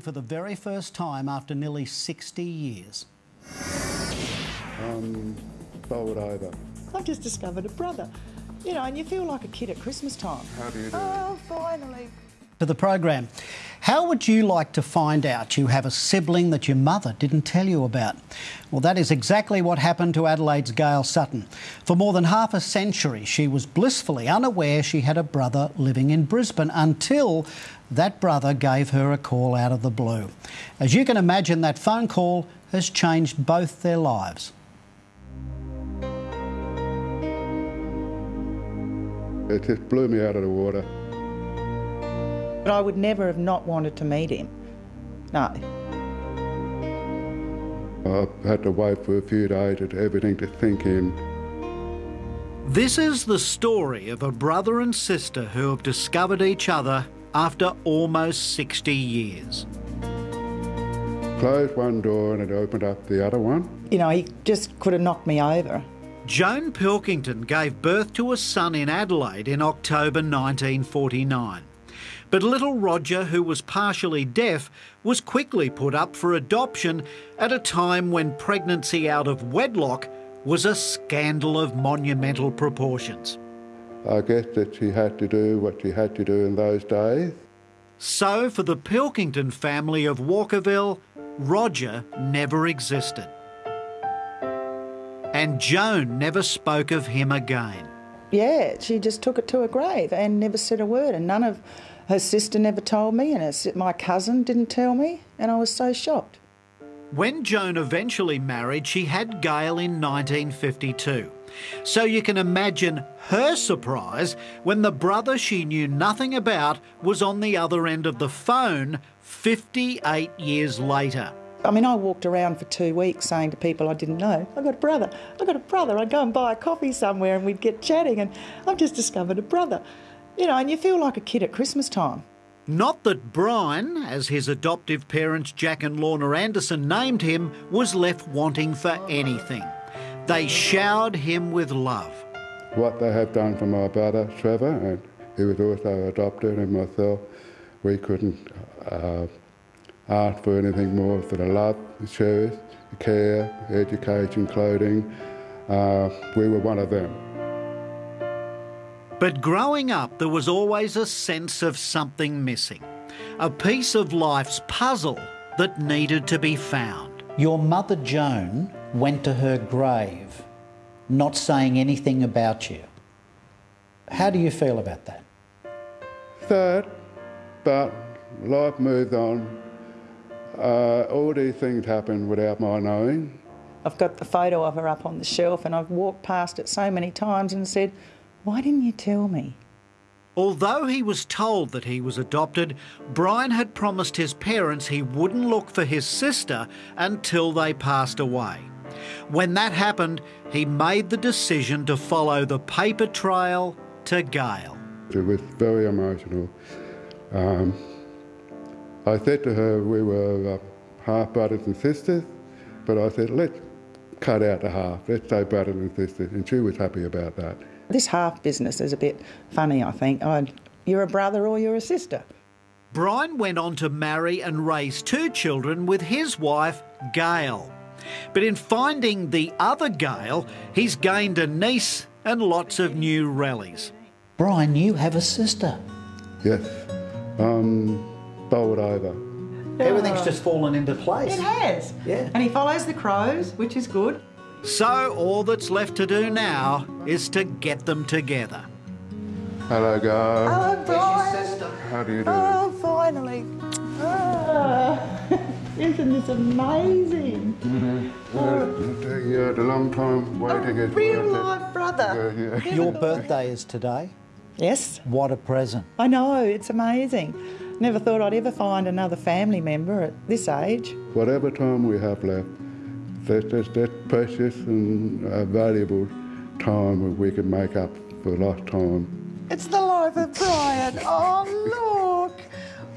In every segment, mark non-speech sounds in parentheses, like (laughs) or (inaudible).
for the very first time after nearly 60 years. Um, bowled over. I've just discovered a brother. You know, and you feel like a kid at Christmas time. How do you do? Oh, finally. To the program. How would you like to find out you have a sibling that your mother didn't tell you about? Well, that is exactly what happened to Adelaide's Gail Sutton. For more than half a century, she was blissfully unaware she had a brother living in Brisbane until that brother gave her a call out of the blue. As you can imagine, that phone call has changed both their lives. It just blew me out of the water. But I would never have not wanted to meet him. No. I had to wait for a few days for everything to sink in. This is the story of a brother and sister who have discovered each other after almost 60 years. Closed one door and it opened up the other one. You know, he just could have knocked me over. Joan Pilkington gave birth to a son in Adelaide in October 1949. But little Roger, who was partially deaf, was quickly put up for adoption at a time when pregnancy out of wedlock was a scandal of monumental proportions. I guess that she had to do what she had to do in those days. So, for the Pilkington family of Walkerville, Roger never existed. And Joan never spoke of him again. Yeah, she just took it to her grave and never said a word. And none of her sister never told me, and her, my cousin didn't tell me, and I was so shocked. When Joan eventually married, she had Gail in 1952. So you can imagine her surprise when the brother she knew nothing about was on the other end of the phone 58 years later. I mean, I walked around for two weeks saying to people I didn't know, I've got a brother, I've got a brother. I'd go and buy a coffee somewhere and we'd get chatting, and I've just discovered a brother. You know, and you feel like a kid at Christmas time. Not that Brian, as his adoptive parents Jack and Lorna Anderson named him, was left wanting for anything. They showered him with love. What they have done for my brother Trevor, and he was also adopted, and myself, we couldn't uh, ask for anything more for the love, the shoes, the care, education, clothing. Uh, we were one of them. But growing up, there was always a sense of something missing, a piece of life's puzzle that needed to be found. Your mother, Joan, went to her grave not saying anything about you. How do you feel about that? Sad, but life moves on. Uh, all these things happen without my knowing. I've got the photo of her up on the shelf, and I've walked past it so many times and said, Why didn't you tell me? Although he was told that he was adopted, Brian had promised his parents he wouldn't look for his sister until they passed away. When that happened, he made the decision to follow the paper trail to Gail. It was very emotional. Um, I said to her we were uh, half brothers and sisters, but I said, let's cut out the half, let's say brothers and sisters, and she was happy about that. This half business is a bit funny, I think. I, you're a brother or you're a sister. Brian went on to marry and raise two children with his wife, Gail. But in finding the other Gail, he's gained a niece and lots of new rallies. Brian, you have a sister. Yes, um, bowled over. Everything's just fallen into place. It has. Yeah. And he follows the crows, which is good. So all that's left to do now is to get them together. Hello, Gail. Hello, Brian. How do you do? Oh, finally. Ah. (laughs) Isn't this amazing? Mm-hmm. Yeah, the long time waiting a is real worth it. life brother. Yeah, yeah. Your birthday is today. Yes, What a present. I know, it's amazing. Never thought I'd ever find another family member at this age. Whatever time we have left, that's, that's, that's precious and uh, valuable time that we can make up for lost time. It's the life of Brian. Oh, look.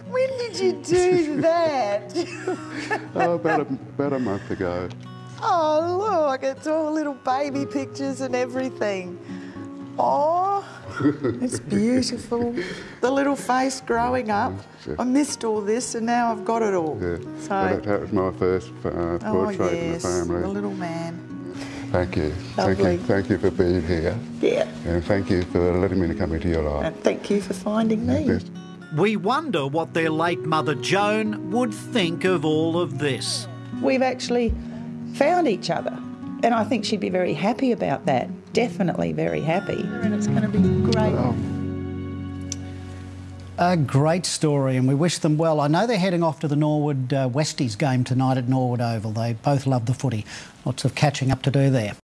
When did you do that? (laughs) Oh, about a, about a month ago. oh, look. It's all little baby pictures and everything. Oh, (laughs) it's beautiful. The little face growing up. I missed all this and now I've got it all. Yeah. So, that, that was my first uh, oh portrait yes, in the family. the little man. Thank you. Thank Lovely. you. Thank you for being here. Yeah. And thank you for letting me come into your life. And thank you for finding me. Yes. We wonder what their late mother Joan would think of all of this. We've actually found each other. And I think she'd be very happy about that. Definitely very happy. And it's going to be great. A great story, and we wish them well. I know they're heading off to the Norwood uh, Westies game tonight at Norwood Oval. They both love the footy. Lots of catching up to do there.